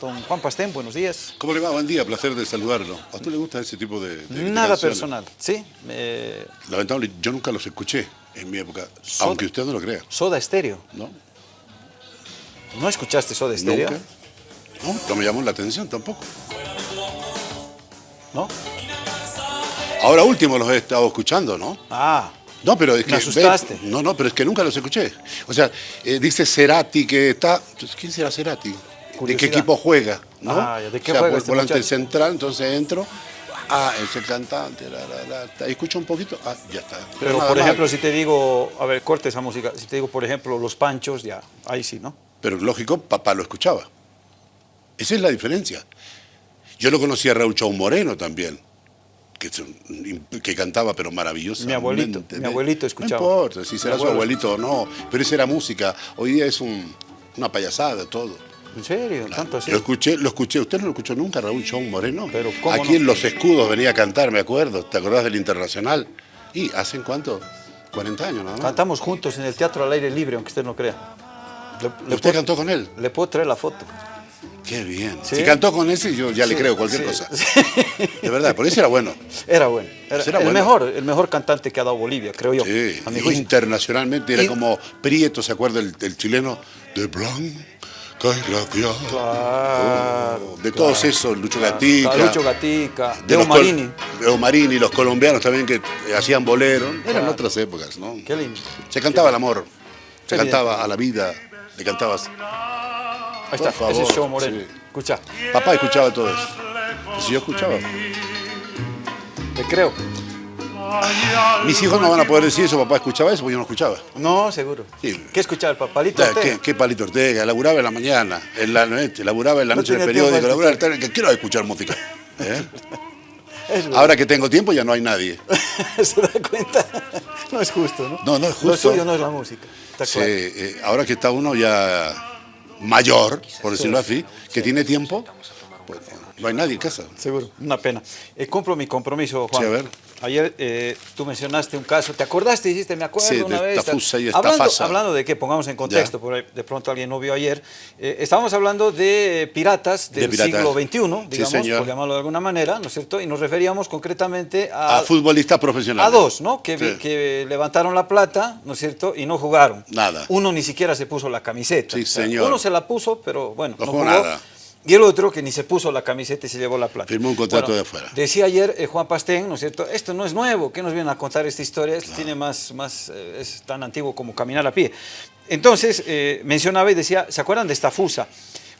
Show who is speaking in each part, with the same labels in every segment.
Speaker 1: Don Juan Pastén, buenos días.
Speaker 2: ¿Cómo le va? Buen día, placer de saludarlo. ¿A usted le gusta ese tipo de,
Speaker 1: Nada personal, ¿sí? Eh,
Speaker 2: Lamentable, yo nunca los escuché en mi época, aunque usted no lo crea,
Speaker 1: Soda Estéreo.
Speaker 2: ¿no?
Speaker 1: ¿No escuchaste Soda Estéreo?
Speaker 2: Nunca. No, no me llamó la atención tampoco.
Speaker 1: ¿No?
Speaker 2: Ahora último los he estado escuchando, ¿no?
Speaker 1: Ah,
Speaker 2: No, pero es que...
Speaker 1: Me asustaste.
Speaker 2: ve- no, no, pero es que nunca los escuché. O sea, eh, dice Cerati que está... Entonces, ¿Quién será Cerati? ¿De qué equipo juega? ¿no?
Speaker 1: Ah, ¿de qué
Speaker 2: o sea,
Speaker 1: juega
Speaker 2: vol-
Speaker 1: este
Speaker 2: volante
Speaker 1: muchacho?
Speaker 2: central, entonces entro. Ah, es el cantante, la, la, la, escucho un poquito, ah, ya está.
Speaker 1: pero
Speaker 2: nada
Speaker 1: por ejemplo, si te digo, a ver, corte esa música, si te digo, por ejemplo, Los Panchos, ya, ahí sí, ¿no?
Speaker 2: Pero lógico, papá lo escuchaba. Esa es la diferencia. Yo lo conocí a Raúl Chau Moreno también, que, que cantaba pero maravilloso.
Speaker 1: Mi abuelito, mi abuelito escuchaba.
Speaker 2: No importa si será su abuelito o no, pero esa era música. Hoy día es un- una payasada todo.
Speaker 1: ¿En serio? ¿Tanto así?
Speaker 2: Lo escuché, lo escuché. ¿Usted no lo escuchó nunca, Raúl Chau Moreno?
Speaker 1: Pero, ¿cómo
Speaker 2: Aquí
Speaker 1: no?
Speaker 2: en Los Escudos venía a cantar, me acuerdo. ¿Te acordás del Internacional? ¿Y hacen cuánto? 40 años, ¿no?
Speaker 1: Cantamos juntos en el Teatro al Aire Libre, aunque usted no crea. Le, le
Speaker 2: ¿Usted
Speaker 1: puedo,
Speaker 2: cantó con él?
Speaker 1: le puedo traer la foto.
Speaker 2: Qué bien.
Speaker 1: Sí.
Speaker 2: Si cantó con ese, yo ya le creo cualquier
Speaker 1: sí,
Speaker 2: cosa. De verdad, por eso era bueno.
Speaker 1: Era bueno. Era,
Speaker 2: Era
Speaker 1: el,
Speaker 2: bueno.
Speaker 1: mejor, el mejor cantante que ha dado Bolivia, creo yo.
Speaker 2: Sí, internacionalmente era
Speaker 1: Y-
Speaker 2: como Prieto, ¿se acuerda el, el chileno? De Blanca
Speaker 1: Claro.
Speaker 2: De todos esos, Lucho Gatica.
Speaker 1: Lucho Gatica,
Speaker 2: de col-
Speaker 1: Marini.
Speaker 2: Leo Marini, los colombianos también que eh, hacían bolero. Eran otras épocas, ¿no?
Speaker 1: Qué lindo.
Speaker 2: Se cantaba el amor, se cantaba a la vida, le cantabas.
Speaker 1: Ahí está,
Speaker 2: Por
Speaker 1: ese es
Speaker 2: favor,
Speaker 1: Show Moreno.
Speaker 2: sí.
Speaker 1: Escucha,
Speaker 2: Papá escuchaba todo eso. Si yo escuchaba.
Speaker 1: te creo.
Speaker 2: Mis hijos no van a poder decir eso, papá escuchaba eso, porque yo no escuchaba.
Speaker 1: No, seguro.
Speaker 2: Sí.
Speaker 1: ¿Qué escuchaba el papalito?
Speaker 2: Ah, ¿Qué, qué palito Ortega? Laburaba en la mañana, en la noche, laburaba en la
Speaker 1: No
Speaker 2: noche en el periódico, laburaba en el que quiero escuchar música. ¿eh? Ahora que tengo tiempo ya no hay nadie.
Speaker 1: ¿Se da cuenta? No es justo, ¿no?
Speaker 2: No, no es
Speaker 1: Lo
Speaker 2: justo.
Speaker 1: suyo no es la música. Está
Speaker 2: Sí,
Speaker 1: claro.
Speaker 2: eh, ahora que está uno ya mayor, por decirlo así, que tiene tiempo, pues no hay nadie en casa.
Speaker 1: Seguro, una pena. Eh, cumplo mi compromiso, Juan.
Speaker 2: Sí, a ver.
Speaker 1: Ayer eh, tú mencionaste un caso, ¿te acordaste? Dijiste, me acuerdo
Speaker 2: Sí, de
Speaker 1: una vez.
Speaker 2: Tafusa y
Speaker 1: hablando, de qué, pongamos en contexto, por ahí de pronto alguien no vio ayer. eh, estábamos hablando de piratas
Speaker 2: De
Speaker 1: del
Speaker 2: piratas.
Speaker 1: siglo XXI,
Speaker 2: Sí,
Speaker 1: digamos,
Speaker 2: señor.
Speaker 1: por llamarlo de alguna manera, ¿no es cierto? Y nos referíamos concretamente a,
Speaker 2: A futbolistas profesionales.
Speaker 1: a dos, ¿no? Que,
Speaker 2: Sí.
Speaker 1: que levantaron la plata, ¿no es cierto? Y no jugaron.
Speaker 2: Nada.
Speaker 1: Uno ni siquiera se puso la camiseta.
Speaker 2: Sí, señor.
Speaker 1: Uno se la puso, pero bueno,
Speaker 2: No
Speaker 1: no,
Speaker 2: jugó. nada.
Speaker 1: Y el otro que ni se puso la camiseta y se llevó la plata.
Speaker 2: Firmó un contrato de afuera.
Speaker 1: Decía ayer eh, Juan Pastén, ¿no es cierto? Esto no es nuevo, ¿qué nos vienen a contar esta historia? Esto tiene más, más eh, es tan antiguo como caminar a pie. Entonces, eh, mencionaba y decía, ¿se acuerdan de esta fusa?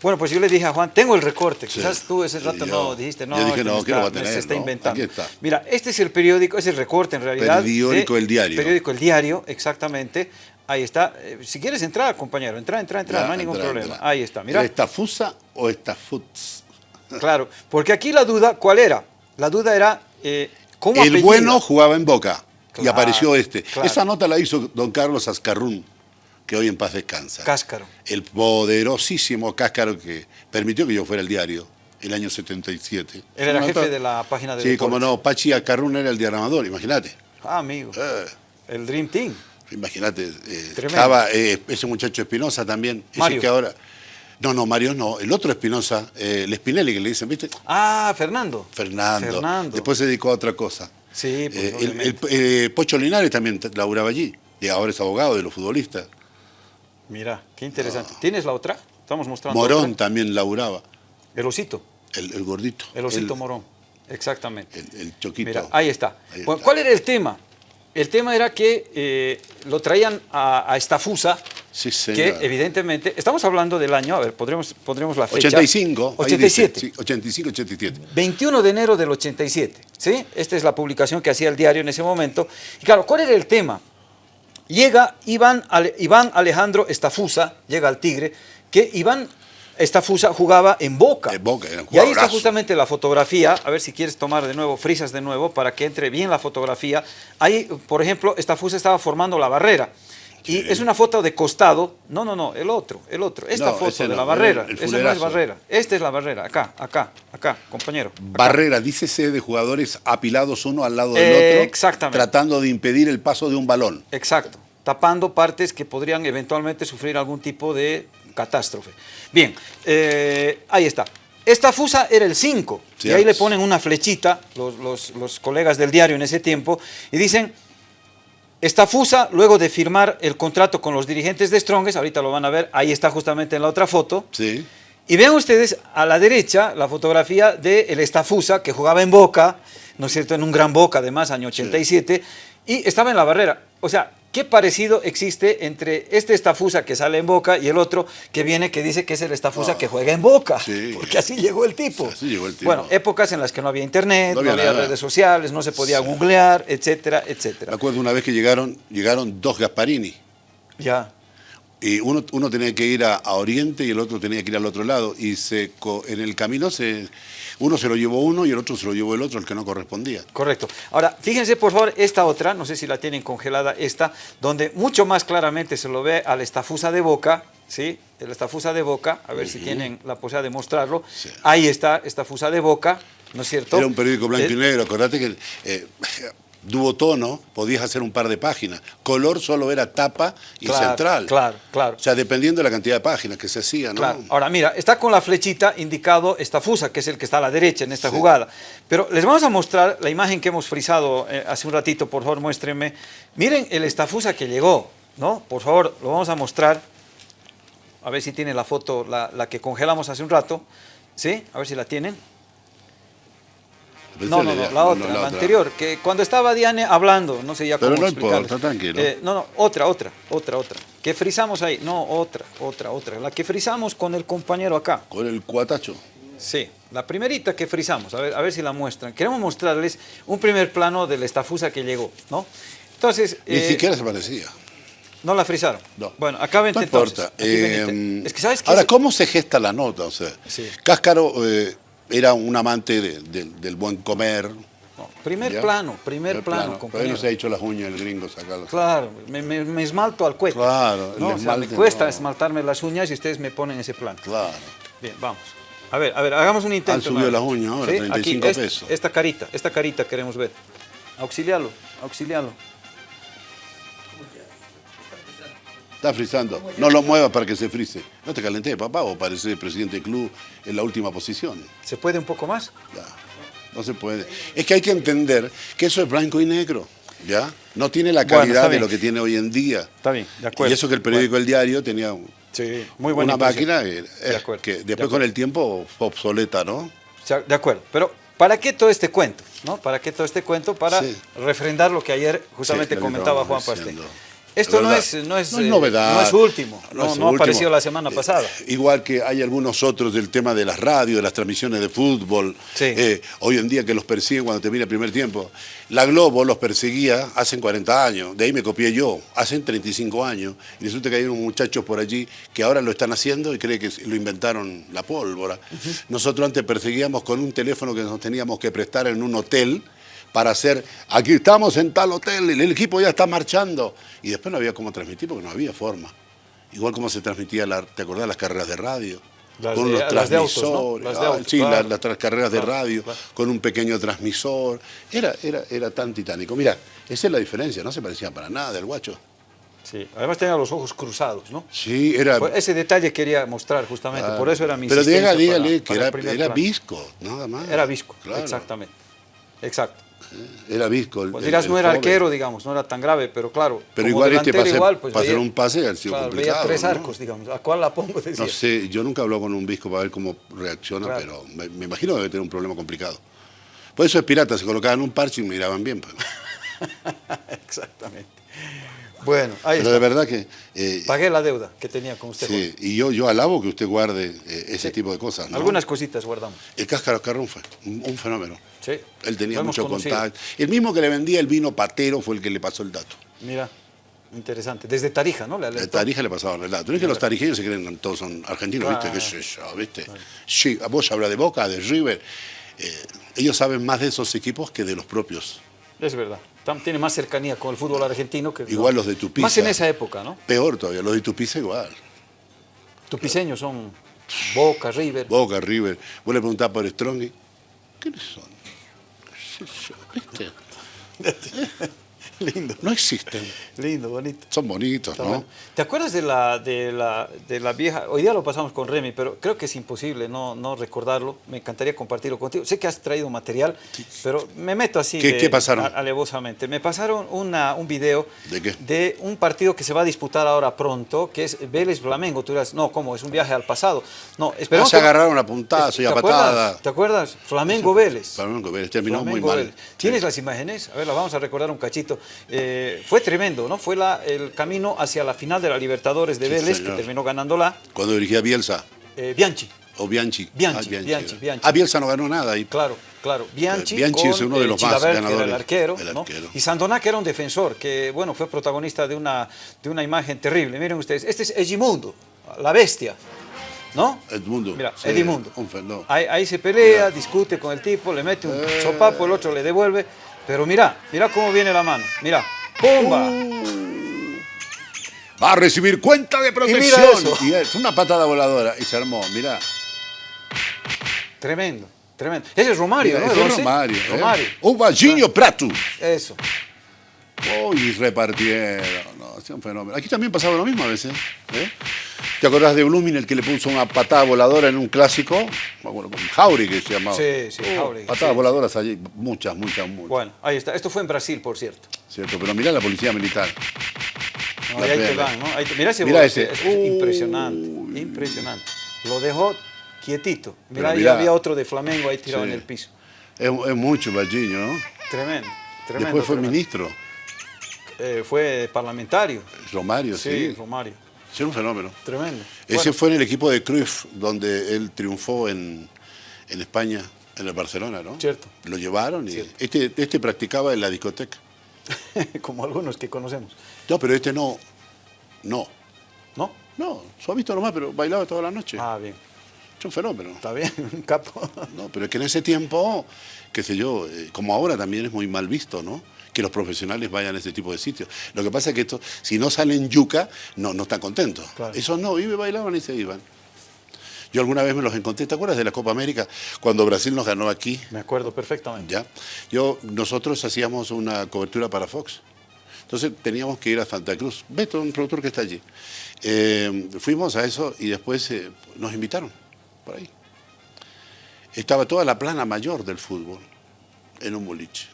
Speaker 1: Bueno, pues yo le dije a Juan, tengo el recorte. Quizás tú ese
Speaker 2: Sí,
Speaker 1: rato
Speaker 2: yo-
Speaker 1: no dijiste, no,
Speaker 2: yo dije,
Speaker 1: este
Speaker 2: no,
Speaker 1: me
Speaker 2: ¿qué lo va a
Speaker 1: me
Speaker 2: tener,
Speaker 1: se está
Speaker 2: no?
Speaker 1: inventando.
Speaker 2: Aquí está.
Speaker 1: Mira, este es el periódico, es el recorte en realidad.
Speaker 2: Periódico
Speaker 1: de-
Speaker 2: El Diario.
Speaker 1: Periódico El Diario, exactamente. Ahí está. Eh, si quieres entrar, compañero, entra, entra, entra,
Speaker 2: Ya,
Speaker 1: no hay ningún
Speaker 2: entra,
Speaker 1: problema.
Speaker 2: entra.
Speaker 1: Ahí está, mira.
Speaker 2: ¿Era esta fusa o esta futs?
Speaker 1: Claro, porque aquí la duda, ¿cuál era? La duda era, eh, ¿cómo
Speaker 2: El bueno jugaba en Boca y apareció este.
Speaker 1: claro.
Speaker 2: Esa nota la hizo don Carlos Azcarrún, que hoy en paz descansa.
Speaker 1: Cáscaro.
Speaker 2: el poderosísimo Cáscaro que permitió que yo fuera el diario el año 77.
Speaker 1: Él era jefe de la página de
Speaker 2: Sí, como no, Pachi Acarrún era el diagramador, imagínate.
Speaker 1: Ah, amigo.
Speaker 2: Eh,
Speaker 1: El Dream Team.
Speaker 2: Imagínate. eh, estaba eh, ese muchacho Espinosa también. ese que ahora. No, no, Mario no. El otro Espinosa, eh, el Spinelli que le dicen, ¿viste?
Speaker 1: Ah, Fernando.
Speaker 2: Fernando.
Speaker 1: Fernando.
Speaker 2: Después se dedicó a otra cosa.
Speaker 1: Sí, pues,
Speaker 2: Eh, el, eh, Pocho Linares también laburaba allí. Y ahora es abogado de los futbolistas.
Speaker 1: Mira, qué interesante. ¿Tienes la otra? Estamos mostrando
Speaker 2: Morón
Speaker 1: otra.
Speaker 2: también laburaba.
Speaker 1: El osito.
Speaker 2: El, el gordito.
Speaker 1: El osito
Speaker 2: El-
Speaker 1: Morón. Exactamente.
Speaker 2: El, choquito.
Speaker 1: Mira, ahí está.
Speaker 2: Ahí está.
Speaker 1: ¿Cuál era el tema? El tema era que eh, lo traían a, a esta fusa,
Speaker 2: Sí,
Speaker 1: que evidentemente, estamos hablando del año, a ver, podremos, pondremos la fecha.
Speaker 2: 85. ahí dice,
Speaker 1: 87.
Speaker 2: sí, 85, 87.
Speaker 1: 21 de enero del 87, ¿sí? Esta es la publicación que hacía el diario en ese momento. Y claro, ¿cuál era el tema? Llega Iván, Ale- Iván Alejandro Estafusa, llega al Tigre, que Iván Estafusa jugaba en Boca.
Speaker 2: En Boca, era un
Speaker 1: y ahí está justamente la fotografía, a ver si quieres tomar de nuevo, frisas de nuevo, para que entre bien la fotografía. Ahí, por ejemplo, Estafusa estaba formando la barrera. Y es una foto de costado, no, no, no, el otro, el otro, esta
Speaker 2: No,
Speaker 1: foto de
Speaker 2: no,
Speaker 1: la barrera,
Speaker 2: el
Speaker 1: esa no es barrera, esta es la barrera, acá, acá, acá, compañero. acá.
Speaker 2: Barrera, dícese de jugadores apilados uno al lado del
Speaker 1: Eh,
Speaker 2: otro,
Speaker 1: exactamente.
Speaker 2: tratando de impedir el paso de un balón.
Speaker 1: Exacto, tapando partes que podrían eventualmente sufrir algún tipo de catástrofe. Bien, eh, ahí está. Esta fusa era el 5, y ahí le ponen una flechita, los, los colegas del diario en ese tiempo, y dicen, esta fusa, luego de firmar el contrato con los dirigentes de Strongest, ahorita lo van a ver, ahí está justamente en la otra foto,
Speaker 2: sí.
Speaker 1: y vean ustedes a la derecha la fotografía de el Estafusa, que jugaba en Boca, ¿no es cierto?, en un gran Boca, además, año 87, y estaba en la barrera. O sea, ¿Qué parecido existe entre este estafusa que sale en Boca y el otro que viene que dice que es el estafusa
Speaker 2: ah,
Speaker 1: que juega en Boca? Porque así llegó el tipo.
Speaker 2: Así llegó el tipo.
Speaker 1: Bueno, épocas en las que no había internet, no había, redes sociales, no se podía googlear, etcétera, etcétera.
Speaker 2: Me acuerdo una vez que llegaron, llegaron dos Gasparini.
Speaker 1: Ya.
Speaker 2: Y uno, uno tenía que ir a, Oriente y el otro tenía que ir al otro lado. Y se, en el camino se, uno se lo llevó uno y el otro se lo llevó el otro, el que no correspondía.
Speaker 1: Correcto. Ahora, fíjense por favor esta otra, no sé si la tienen congelada esta, donde mucho más claramente se lo ve al estafusa de boca, ¿sí? El estafusa de boca, a ver si tienen la posibilidad de mostrarlo. Ahí está, estafusa de boca, ¿no es cierto?
Speaker 2: Era un periódico blanco y negro, acordate que... Eh, duotono, podías hacer un par de páginas. Color solo era tapa y central.
Speaker 1: Claro, claro.
Speaker 2: O sea, dependiendo de la cantidad de páginas que se hacían. ¿no?
Speaker 1: Claro. Ahora, mira, está con la flechita indicado esta fusa, que es el que está a la derecha en esta jugada. Pero les vamos a mostrar la imagen que hemos frisado eh, hace un ratito, por favor, muéstrenme. Miren el estafusa que llegó, ¿no? Por favor, lo vamos a mostrar. A ver si tiene la foto, la, la que congelamos hace un rato. ¿Sí? A ver si la tienen. No, no, no, la otra, la, anterior, que cuando estaba Diane hablando, no sé ya cómo
Speaker 2: Pero no importa, tranquilo.
Speaker 1: Eh, no, no, otra, otra, otra, otra. Que frizamos ahí, no, otra, otra, otra. La que frizamos con el compañero acá.
Speaker 2: Con el cuatacho.
Speaker 1: Sí, la primerita que frizamos, a ver, a ver si la muestran. Queremos mostrarles un primer plano de la estafusa que llegó, ¿no? Entonces...
Speaker 2: Ni eh, siquiera se parecía.
Speaker 1: ¿No la frizaron?
Speaker 2: No.
Speaker 1: Bueno, acá vente
Speaker 2: no importa.
Speaker 1: Eh, es que, ¿sabes qué?
Speaker 2: Ahora, ¿cómo se gesta la nota? O sea, sí. Cáscaro era un amante del buen comer.
Speaker 1: primer plano, primer, plano.
Speaker 2: plano no se ha hecho las uñas el gringo sacarlo.
Speaker 1: Claro, me, esmalto al cueto.
Speaker 2: Claro,
Speaker 1: ¿no? me cuesta esmaltarme las uñas y ustedes me ponen ese plano.
Speaker 2: Claro.
Speaker 1: Bien, vamos. A ver, a ver, hagamos un intento.
Speaker 2: Han subido las uñas ahora, 35 pesos.
Speaker 1: Esta carita, esta carita queremos ver. Auxilialo, auxilialo.
Speaker 2: Está frizando. No lo muevas para que se frise. No te calenté, papá, o parece presidente del club en la última posición.
Speaker 1: ¿Se puede un poco más?
Speaker 2: no se puede. Es que hay que entender que eso es blanco y negro. ¿Ya? No tiene la calidad de lo que tiene hoy en día.
Speaker 1: Está bien, de acuerdo.
Speaker 2: Y eso que el periódico El Diario tenía
Speaker 1: muy
Speaker 2: una máquina que después con el tiempo fue obsoleta, ¿no?
Speaker 1: De acuerdo, pero ¿para qué todo este cuento? ¿no? ¿Para qué todo este cuento? Para refrendar lo que ayer justamente comentaba Juan Pastel. Esto no es, no, es,
Speaker 2: novedad.
Speaker 1: No es último, no, no, apareció la semana pasada.
Speaker 2: Eh, igual que hay algunos otros del tema de las radios, de las transmisiones de fútbol. Eh, hoy en día que los persiguen cuando termina el primer tiempo. La Globo los perseguía hace 40 años, de ahí me copié yo, hace 35 años. Y resulta que hay unos muchachos por allí que ahora lo están haciendo y creen que lo inventaron la pólvora. Nosotros antes perseguíamos con un teléfono que nos teníamos que prestar en un hotel para hacer, aquí estamos en tal hotel, el equipo ya está marchando. Y después no había cómo transmitir porque no había forma. Igual como se transmitía, la, ¿te acordás las carreras de radio? con los transmisores, sí, las, carreras de radio, con un pequeño transmisor. Era, era, era tan titánico. Mira, esa es la diferencia, no se parecía para nada del guacho.
Speaker 1: Sí, además tenía los ojos cruzados, ¿no?
Speaker 2: Sí, era...
Speaker 1: Pues ese detalle quería mostrar justamente, por eso era mi
Speaker 2: Pero dígale que era, era visco, nada más.
Speaker 1: Era visco, exactamente. Exacto.
Speaker 2: Era visco.
Speaker 1: pues dirás, no era arquero, digamos, no era tan grave, pero claro.
Speaker 2: Pero igual este para, igual, pues, hacer un pase ha sido complicado.
Speaker 1: Veía tres arcos, digamos. ¿A cuál la pongo?
Speaker 2: No sé, yo nunca hablo con un visco para ver cómo reacciona, pero me, imagino que debe tener un problema complicado. Por eso es pirata, se colocaban un parche y miraban bien. Pues.
Speaker 1: Exactamente. Bueno, ahí
Speaker 2: Pero de verdad que...
Speaker 1: Eh, Pagué la deuda que tenía con usted.
Speaker 2: Sí, y yo, yo alabo que usted guarde eh, ese tipo de cosas.
Speaker 1: Algunas cositas guardamos.
Speaker 2: El Cáscaro Carrón fue un, fenómeno.
Speaker 1: Sí.
Speaker 2: Él tenía mucho contacto. El mismo que le vendía el vino patero fue el que le pasó el dato.
Speaker 1: Mira, interesante. Desde Tarija, ¿no?
Speaker 2: De Tarija le pasaban el dato. No es que los tarijeños se creen que todos son argentinos, ¿viste? ¿Viste? Sí, vos habla de Boca, de River. Eh, ellos saben más de esos equipos que de los propios.
Speaker 1: Es verdad tiene más cercanía con el fútbol argentino que...
Speaker 2: Igual los de Tupiza.
Speaker 1: Más en esa época, ¿no?
Speaker 2: Peor todavía, los de Tupiza igual.
Speaker 1: Tupiceños son Boca, River.
Speaker 2: Boca, River. Vos le preguntás por Strong ¿quiénes son? ¿Viste? Lindo. No existen.
Speaker 1: Lindo, bonito.
Speaker 2: Son bonitos, ¿no?
Speaker 1: ¿Te acuerdas de la, de, la, de la vieja? Hoy día lo pasamos con Remy, pero creo que es imposible no, no recordarlo. Me encantaría compartirlo contigo. Sé que has traído material, pero me meto así
Speaker 2: ¿Qué, ¿qué pasaron?
Speaker 1: alevosamente. Me pasaron una, un video
Speaker 2: ¿De, qué?
Speaker 1: de un partido que se va a disputar ahora pronto, que es Vélez-Flamengo. Tú dirás, no, ¿cómo? Es un viaje al pasado. No,
Speaker 2: esperamos. se agarraron a puntazo y a patada.
Speaker 1: ¿Te acuerdas? Flamengo-Vélez.
Speaker 2: Flamengo-Vélez, terminó muy mal.
Speaker 1: ¿Tienes las imágenes? A ver, las vamos a recordar un cachito. Eh, fue tremendo, ¿no? Fue la, el camino hacia la final de la Libertadores de Vélez, que terminó ganándola.
Speaker 2: Cuando dirigía Bielsa.
Speaker 1: Eh, Bianchi.
Speaker 2: O Bianchi.
Speaker 1: Bianchi, ah, Bianchi, Bianchi,
Speaker 2: Ah, Bielsa no ganó nada ahí.
Speaker 1: Claro, claro. Bianchi,
Speaker 2: Bianchi es uno de los más ganadores.
Speaker 1: el arquero, ¿no? Y Sandoná, que era un defensor, que, bueno, fue protagonista de una, de una imagen terrible. Miren ustedes, este es Egimundo, la bestia. ¿No?
Speaker 2: Edmundo.
Speaker 1: Mira, Edmundo. Ahí, ahí, se pelea, discute con el tipo, le mete un eh. sopapo, el otro le devuelve. Pero mira, mira cómo viene la mano. Mira, ¡pumba! Uh.
Speaker 2: Va a recibir cuenta de protección. Y, es una patada voladora. Y se armó, mira.
Speaker 1: Tremendo, tremendo. Ese es Romario, ¿no?
Speaker 2: Ese es Romario. ¿eh?
Speaker 1: Romario.
Speaker 2: Ubalginho Prato.
Speaker 1: Eso.
Speaker 2: Oh, y repartieron. No, es un fenómeno. Aquí también pasaba lo mismo a veces. ¿eh? ¿Te acordás de Blooming, el que le puso una patada voladora en un clásico? Bueno, Jauri que se llamaba.
Speaker 1: Sí, sí, uh,
Speaker 2: Patadas voladoras allí, muchas, muchas, muchas.
Speaker 1: Bueno, ahí está. Esto fue en Brasil, por cierto.
Speaker 2: Cierto, pero mirá la policía militar.
Speaker 1: No, ahí te van, ¿no? mirá ese, mirá ese. Es, impresionante, impresionante. Lo dejó quietito. Mirá, ahí había otro de Flamengo ahí tirado en el piso.
Speaker 2: Es, mucho, Baldiño, ¿no?
Speaker 1: Tremendo, tremendo.
Speaker 2: Después fue ministro.
Speaker 1: Eh, fue parlamentario.
Speaker 2: Romario, sí.
Speaker 1: Sí, Romario.
Speaker 2: Sí, un fenómeno.
Speaker 1: Tremendo.
Speaker 2: Ese fue en el equipo de Cruyff, donde él triunfó en, España, en el Barcelona, ¿no?
Speaker 1: Cierto.
Speaker 2: Lo llevaron y este, este practicaba en la discoteca.
Speaker 1: Como algunos que conocemos.
Speaker 2: No, pero este no. No.
Speaker 1: ¿No?
Speaker 2: No, suavito nomás, pero bailaba toda la noche.
Speaker 1: Ah, bien.
Speaker 2: Es un fenómeno.
Speaker 1: Está bien, un capo.
Speaker 2: No, pero es que en ese tiempo, qué sé yo, eh, como ahora también es muy mal visto, ¿no? Que los profesionales vayan a ese tipo de sitios. Lo que pasa es que esto, si no salen yuca, no, no están contentos. Esos no, iban, bailaban y se iban. Yo alguna vez me los encontré, ¿te acuerdas de la Copa América? Cuando Brasil nos ganó aquí.
Speaker 1: Me acuerdo perfectamente.
Speaker 2: Ya. Yo, nosotros hacíamos una cobertura para Fox. Entonces teníamos que ir a Santa Cruz. Beto, un productor que está allí. Eh, fuimos a eso y después eh, nos invitaron por ahí. Estaba toda la plana mayor del fútbol en un boliche.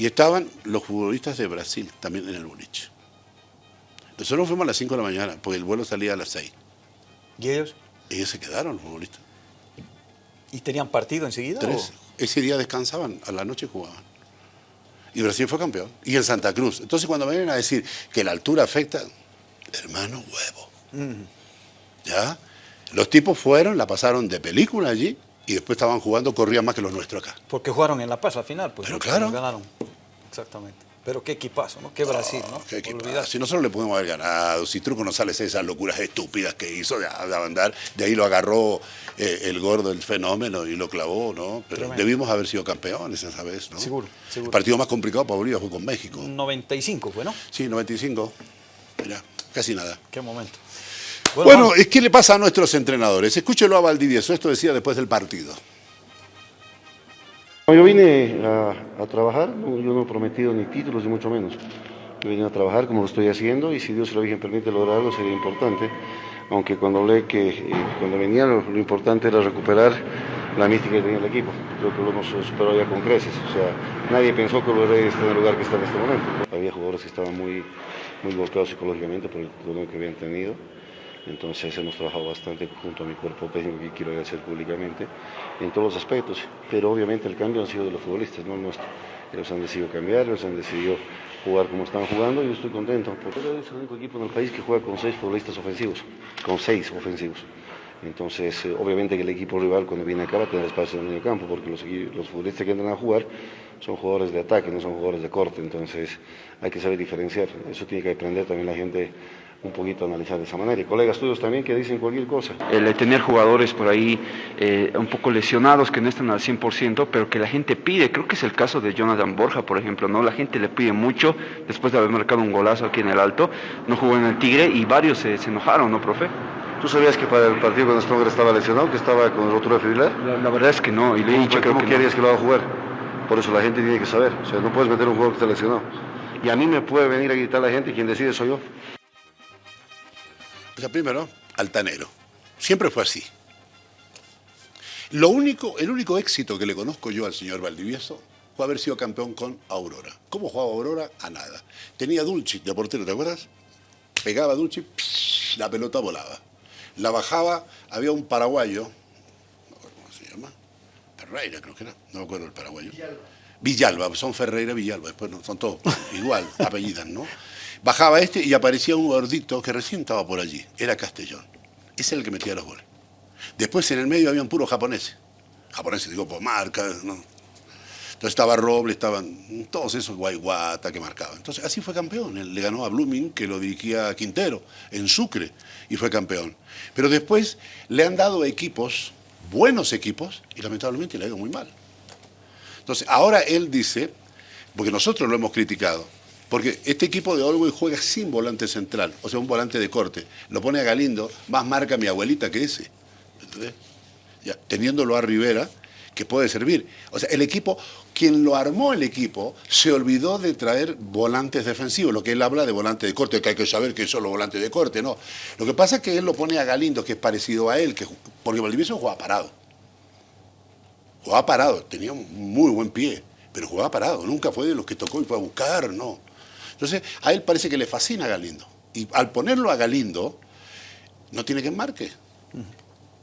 Speaker 2: Y estaban los futbolistas de Brasil también en el boliche. Nosotros fuimos a las 5 de la mañana, porque el vuelo salía a las 6.
Speaker 1: ¿Y ellos?
Speaker 2: Ellos se quedaron, los futbolistas.
Speaker 1: ¿Y tenían partido enseguida?
Speaker 2: Tres. Ese día descansaban, a la noche jugaban. Y Brasil fue campeón. Y en Santa Cruz. Entonces cuando me vienen a decir que la altura afecta, hermano huevo. ¿Ya? Los tipos fueron, la pasaron de película allí y después estaban jugando, corrían más que los nuestros acá.
Speaker 1: Porque jugaron en La Paz al final, pues.
Speaker 2: Pero claro.
Speaker 1: Ganaron. Exactamente. Pero qué equipazo, ¿no? Qué Brasil, ¿no?
Speaker 2: Qué Si nosotros le podemos haber ganado, si Truco no sale esas locuras estúpidas que hizo de, andar, de ahí lo agarró eh, el gordo, el fenómeno, y lo clavó, ¿no? Pero debimos haber sido campeones esa vez, ¿no?
Speaker 1: Seguro, seguro.
Speaker 2: El partido más complicado para Bolivia fue con México.
Speaker 1: 95 fue, ¿no?
Speaker 2: Sí, 95. Mira, casi nada.
Speaker 1: Qué momento.
Speaker 2: Bueno, es ¿qué le pasa a nuestros entrenadores? Escúchelo a Valdivieso, esto decía después del partido.
Speaker 3: Yo vine a, trabajar, yo no he prometido ni títulos ni mucho menos. Yo vine a trabajar como lo estoy haciendo y si Dios y la Virgen permite lograrlo sería importante. Aunque cuando hablé que eh, cuando venía lo, importante era recuperar la mística que tenía el equipo. Creo que lo hemos superado ya con creces. O sea, nadie pensó que lo estar en el lugar que está en este momento. Había jugadores que estaban muy, muy golpeados psicológicamente por el dolor que habían tenido. Entonces hemos trabajado bastante junto a mi cuerpo técnico quiero agradecer públicamente en todos los aspectos, pero obviamente el cambio ha sido de los futbolistas, no nuestro. Ellos han decidido cambiar, ellos han decidido jugar como están jugando y yo estoy contento. Porque es el único equipo en el país que juega con seis futbolistas ofensivos, con seis ofensivos. Entonces, eh, obviamente que el equipo rival cuando viene acá va a tener espacio en el medio campo, porque los, los futbolistas que entran a jugar son jugadores de ataque, no son jugadores de corte, entonces hay que saber diferenciar. Eso tiene que aprender también la gente un poquito analizar de esa manera. Y colegas tuyos también que dicen cualquier cosa.
Speaker 4: El tener jugadores por ahí eh, un poco lesionados que no están al 100%, pero que la gente pide, creo que es el caso de Jonathan Borja, por ejemplo, ¿no? La gente le pide mucho después de haber marcado un golazo aquí en el Alto, no jugó en el Tigre y varios se, enojaron, ¿no, profe?
Speaker 3: ¿Tú sabías que para el partido con Stronger estaba lesionado, que estaba con el rotura fibrilar?
Speaker 4: La, la, verdad es que no, y le he dicho
Speaker 3: ¿Cómo, ¿cómo querías que lo va a jugar? Por eso la gente tiene que saber, o sea, no puedes meter un jugador que está lesionado. y a mí me puede venir a gritar la gente y quien decide soy yo.
Speaker 2: O sea, primero, altanero. Siempre fue así. Lo único, el único éxito que le conozco yo al señor Valdivieso fue haber sido campeón con Aurora. ¿Cómo jugaba Aurora? A nada. Tenía Dulci de portero, ¿te acuerdas? Pegaba Dulci, la pelota volaba. La bajaba, había un paraguayo, no acuerdo cómo se llama, Ferreira creo que era, no me acuerdo el paraguayo. Villalba. Villalba, son Ferreira, Villalba, después no, son todos igual, apellidas, ¿no? Bajaba este y aparecía un gordito que recién estaba por allí, era Castellón. Ese es el que metía los goles. Después en el medio habían puros japoneses. Japoneses, digo, por marca, ¿no? Entonces estaba Roble, estaban todos esos guayguata que marcaban. Entonces así fue campeón. Le ganó a Blooming, que lo dirigía Quintero, en Sucre, y fue campeón. Pero después le han dado equipos, buenos equipos, y lamentablemente le ha ido muy mal. Entonces ahora él dice, porque nosotros lo hemos criticado, porque este equipo de Olwey juega sin volante central, o sea, un volante de corte. Lo pone a Galindo, más marca mi abuelita que ese. Ya, teniéndolo a Rivera, que puede servir. O sea, el equipo, quien lo armó el equipo, se olvidó de traer volantes defensivos, lo que él habla de volante de corte, que hay que saber que es solo volante de corte, no. Lo que pasa es que él lo pone a Galindo, que es parecido a él, que, porque Valdivieso jugaba parado. Jugaba parado, tenía un muy buen pie, pero jugaba parado, nunca fue de los que tocó y fue a buscar, no. Entonces, a él parece que le fascina a Galindo. Y al ponerlo a Galindo, no tiene que enmarque.